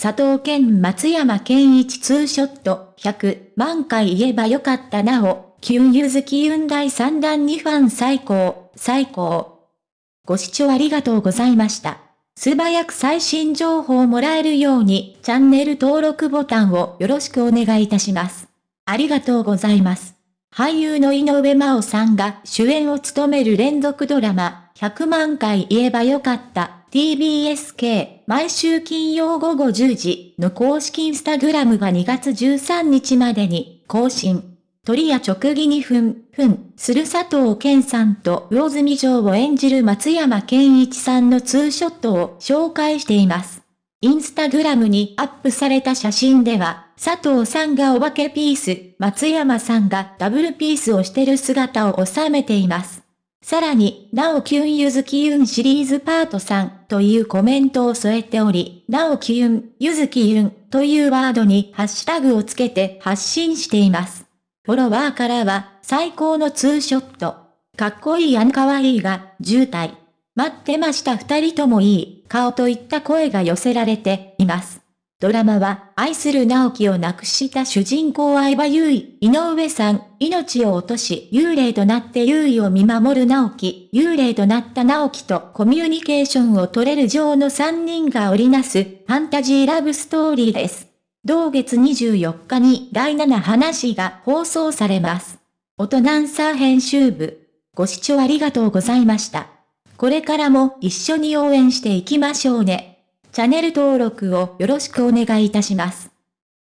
佐藤健松山健一ツーショット100万回言えばよかったなお、キュンユズキユン第3弾2ファン最高、最高。ご視聴ありがとうございました。素早く最新情報をもらえるようにチャンネル登録ボタンをよろしくお願いいたします。ありがとうございます。俳優の井上真央さんが主演を務める連続ドラマ、100万回言えばよかった TBSK 毎週金曜午後10時の公式インスタグラムが2月13日までに更新。鳥や直撃にふん、ふん、する佐藤健さんと魚住城を演じる松山健一さんのツーショットを紹介しています。インスタグラムにアップされた写真では、佐藤さんがお化けピース、松山さんがダブルピースをしてる姿を収めています。さらに、なおキュンゆずきゆんシリーズパート3というコメントを添えており、なおきゆん、ゆずきゆんというワードにハッシュタグをつけて発信しています。フォロワーからは、最高のツーショット。かっこいいやんかわいいが、渋滞。待ってました二人ともいい、顔といった声が寄せられています。ドラマは、愛する直樹を亡くした主人公相葉優衣、井上さん、命を落とし、幽霊となって優衣を見守る直樹、幽霊となった直樹とコミュニケーションを取れる女王の3人が織りなす、ファンタジーラブストーリーです。同月24日に第7話が放送されます。大人ンサー編集部。ご視聴ありがとうございました。これからも一緒に応援していきましょうね。チャンネル登録をよろしくお願いいたします。